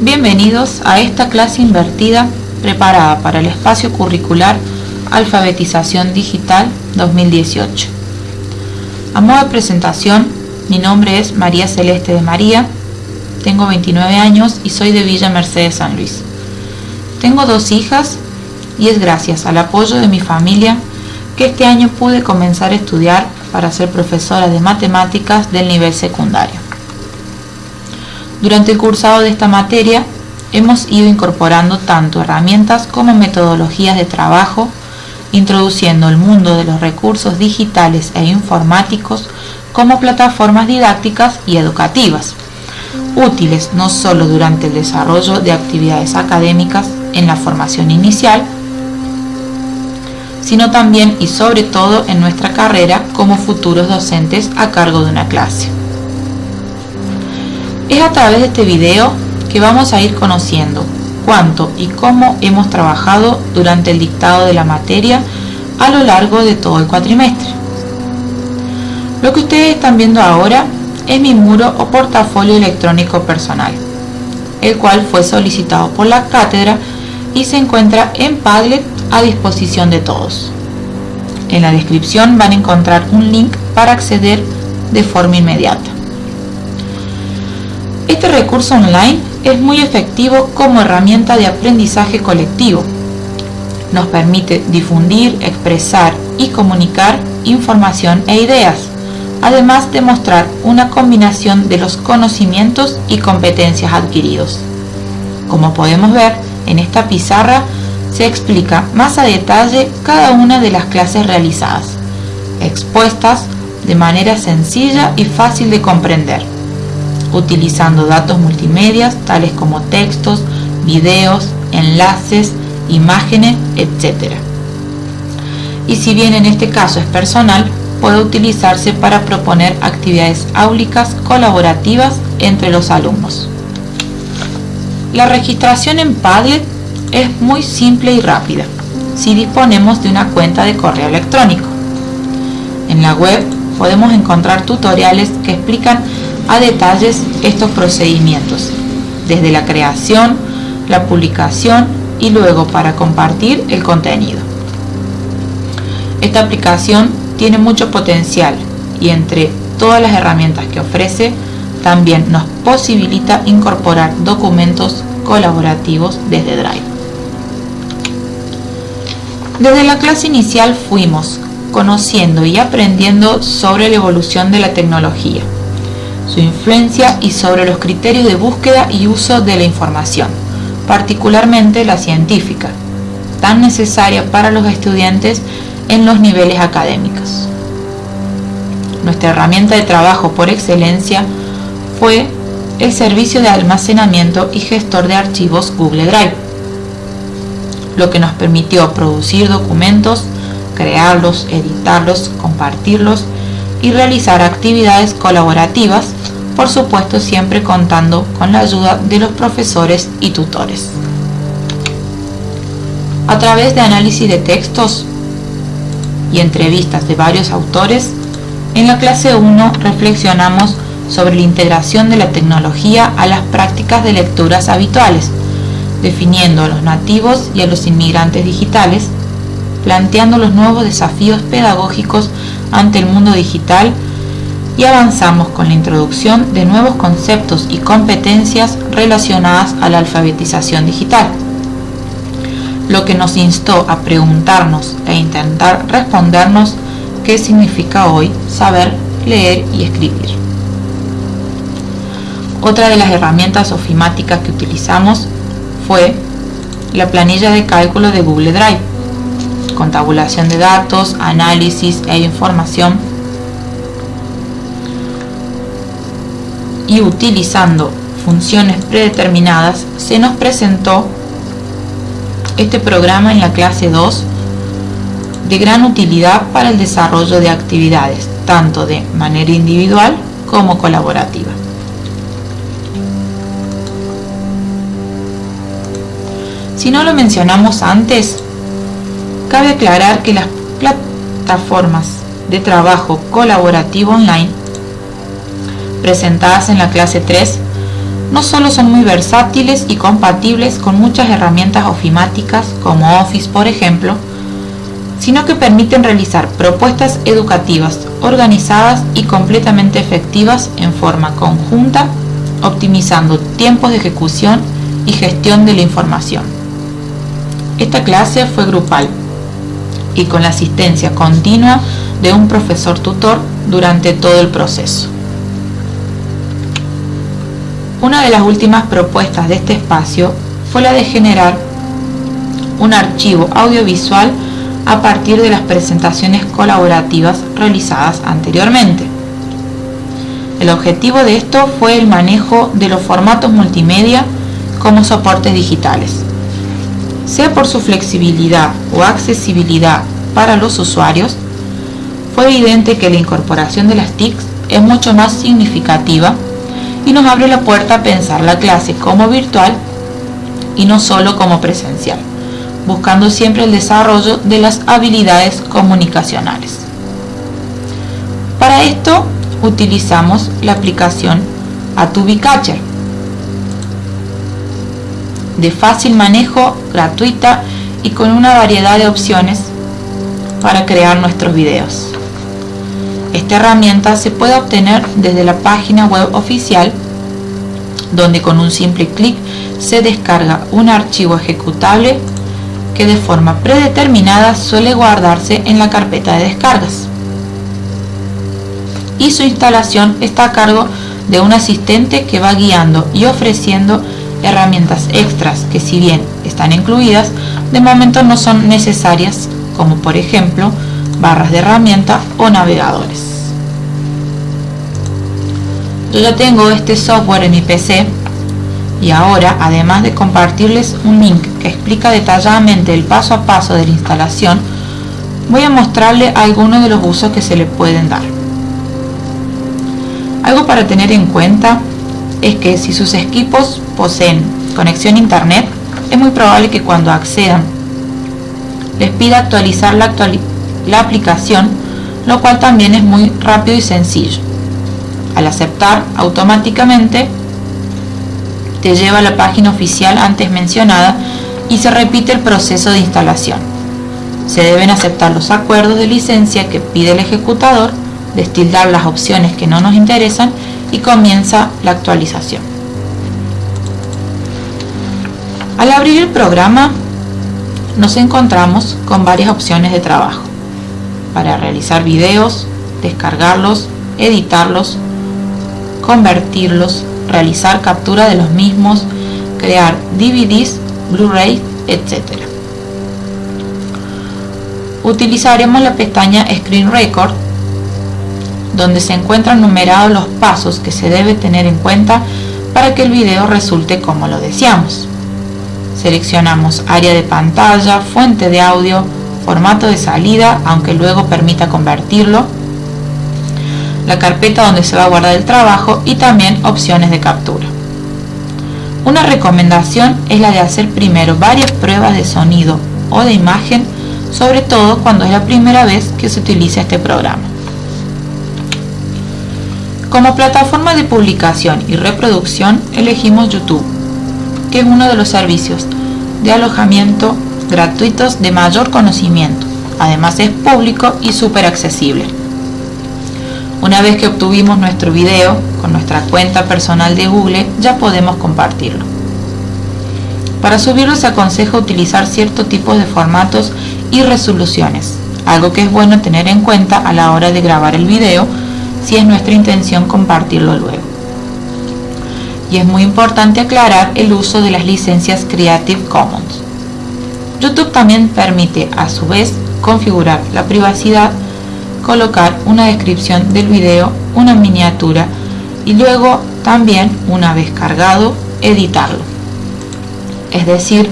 Bienvenidos a esta clase invertida preparada para el espacio curricular Alfabetización Digital 2018. A modo de presentación, mi nombre es María Celeste de María, tengo 29 años y soy de Villa Mercedes San Luis. Tengo dos hijas y es gracias al apoyo de mi familia que este año pude comenzar a estudiar para ser profesora de matemáticas del nivel secundario. Durante el cursado de esta materia hemos ido incorporando tanto herramientas como metodologías de trabajo, introduciendo el mundo de los recursos digitales e informáticos como plataformas didácticas y educativas, útiles no solo durante el desarrollo de actividades académicas en la formación inicial, sino también y sobre todo en nuestra carrera como futuros docentes a cargo de una clase. Es a través de este video que vamos a ir conociendo cuánto y cómo hemos trabajado durante el dictado de la materia a lo largo de todo el cuatrimestre. Lo que ustedes están viendo ahora es mi muro o portafolio electrónico personal, el cual fue solicitado por la cátedra y se encuentra en Padlet a disposición de todos. En la descripción van a encontrar un link para acceder de forma inmediata. Este recurso online es muy efectivo como herramienta de aprendizaje colectivo. Nos permite difundir, expresar y comunicar información e ideas, además de mostrar una combinación de los conocimientos y competencias adquiridos. Como podemos ver, en esta pizarra se explica más a detalle cada una de las clases realizadas, expuestas de manera sencilla y fácil de comprender utilizando datos multimedia tales como textos, videos, enlaces, imágenes, etc. Y si bien en este caso es personal, puede utilizarse para proponer actividades áulicas colaborativas entre los alumnos. La registración en Padlet es muy simple y rápida si disponemos de una cuenta de correo electrónico. En la web podemos encontrar tutoriales que explican a detalles estos procedimientos, desde la creación, la publicación y luego para compartir el contenido. Esta aplicación tiene mucho potencial y entre todas las herramientas que ofrece, también nos posibilita incorporar documentos colaborativos desde Drive. Desde la clase inicial fuimos conociendo y aprendiendo sobre la evolución de la tecnología su influencia y sobre los criterios de búsqueda y uso de la información, particularmente la científica, tan necesaria para los estudiantes en los niveles académicos. Nuestra herramienta de trabajo por excelencia fue el servicio de almacenamiento y gestor de archivos Google Drive, lo que nos permitió producir documentos, crearlos, editarlos, compartirlos y realizar actividades colaborativas, por supuesto siempre contando con la ayuda de los profesores y tutores. A través de análisis de textos y entrevistas de varios autores, en la clase 1 reflexionamos sobre la integración de la tecnología a las prácticas de lecturas habituales, definiendo a los nativos y a los inmigrantes digitales, planteando los nuevos desafíos pedagógicos ante el mundo digital y avanzamos con la introducción de nuevos conceptos y competencias relacionadas a la alfabetización digital, lo que nos instó a preguntarnos e intentar respondernos qué significa hoy saber leer y escribir. Otra de las herramientas ofimáticas que utilizamos fue la planilla de cálculo de Google Drive, con tabulación de datos, análisis e información y utilizando funciones predeterminadas se nos presentó este programa en la clase 2 de gran utilidad para el desarrollo de actividades tanto de manera individual como colaborativa. Si no lo mencionamos antes, Cabe aclarar que las plataformas de trabajo colaborativo online presentadas en la clase 3 no solo son muy versátiles y compatibles con muchas herramientas ofimáticas como Office por ejemplo, sino que permiten realizar propuestas educativas organizadas y completamente efectivas en forma conjunta, optimizando tiempos de ejecución y gestión de la información. Esta clase fue grupal y con la asistencia continua de un profesor tutor durante todo el proceso. Una de las últimas propuestas de este espacio fue la de generar un archivo audiovisual a partir de las presentaciones colaborativas realizadas anteriormente. El objetivo de esto fue el manejo de los formatos multimedia como soportes digitales. Sea por su flexibilidad o accesibilidad para los usuarios, fue evidente que la incorporación de las TICs es mucho más significativa y nos abre la puerta a pensar la clase como virtual y no solo como presencial, buscando siempre el desarrollo de las habilidades comunicacionales. Para esto utilizamos la aplicación Atubi Catcher, de fácil manejo, gratuita y con una variedad de opciones para crear nuestros videos. Esta herramienta se puede obtener desde la página web oficial donde con un simple clic se descarga un archivo ejecutable que de forma predeterminada suele guardarse en la carpeta de descargas. Y su instalación está a cargo de un asistente que va guiando y ofreciendo herramientas extras que si bien están incluidas, de momento no son necesarias, como por ejemplo barras de herramienta o navegadores. Yo ya tengo este software en mi PC y ahora, además de compartirles un link que explica detalladamente el paso a paso de la instalación, voy a mostrarle algunos de los usos que se le pueden dar. Algo para tener en cuenta es que si sus equipos poseen conexión a internet, es muy probable que cuando accedan les pida actualizar la, la aplicación, lo cual también es muy rápido y sencillo. Al aceptar automáticamente te lleva a la página oficial antes mencionada y se repite el proceso de instalación. Se deben aceptar los acuerdos de licencia que pide el ejecutador, destildar las opciones que no nos interesan y comienza la actualización. Al abrir el programa nos encontramos con varias opciones de trabajo para realizar videos, descargarlos, editarlos, convertirlos, realizar captura de los mismos, crear DVDs, Blu-ray, etc. Utilizaremos la pestaña Screen Record donde se encuentran numerados los pasos que se debe tener en cuenta para que el video resulte como lo deseamos. Seleccionamos área de pantalla, fuente de audio, formato de salida, aunque luego permita convertirlo, la carpeta donde se va a guardar el trabajo y también opciones de captura. Una recomendación es la de hacer primero varias pruebas de sonido o de imagen, sobre todo cuando es la primera vez que se utiliza este programa. Como plataforma de publicación y reproducción elegimos YouTube, que es uno de los servicios de alojamiento gratuitos de mayor conocimiento. Además es público y súper accesible. Una vez que obtuvimos nuestro video con nuestra cuenta personal de Google, ya podemos compartirlo. Para subirlo se aconseja utilizar ciertos tipos de formatos y resoluciones, algo que es bueno tener en cuenta a la hora de grabar el video si es nuestra intención compartirlo luego. Y es muy importante aclarar el uso de las licencias Creative Commons. YouTube también permite a su vez configurar la privacidad colocar una descripción del video, una miniatura y luego también, una vez cargado, editarlo. Es decir,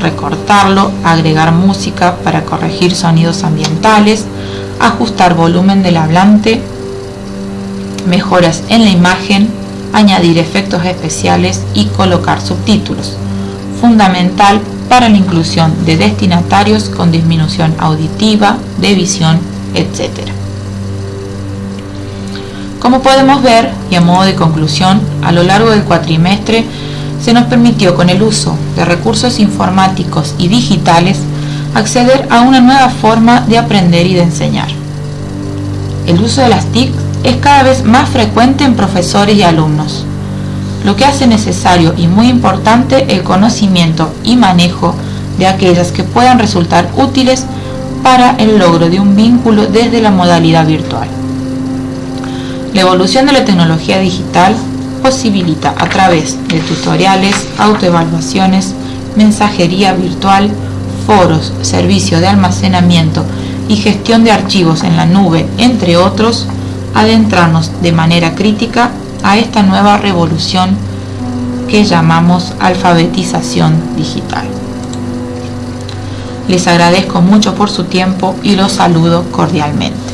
recortarlo, agregar música para corregir sonidos ambientales, ajustar volumen del hablante, mejoras en la imagen, añadir efectos especiales y colocar subtítulos. Fundamental para la inclusión de destinatarios con disminución auditiva, de visión etc. Como podemos ver, y a modo de conclusión, a lo largo del cuatrimestre se nos permitió con el uso de recursos informáticos y digitales acceder a una nueva forma de aprender y de enseñar. El uso de las TIC es cada vez más frecuente en profesores y alumnos, lo que hace necesario y muy importante el conocimiento y manejo de aquellas que puedan resultar útiles para el logro de un vínculo desde la modalidad virtual. La evolución de la tecnología digital posibilita a través de tutoriales, autoevaluaciones, mensajería virtual, foros, servicio de almacenamiento y gestión de archivos en la nube, entre otros, adentrarnos de manera crítica a esta nueva revolución que llamamos alfabetización digital. Les agradezco mucho por su tiempo y los saludo cordialmente.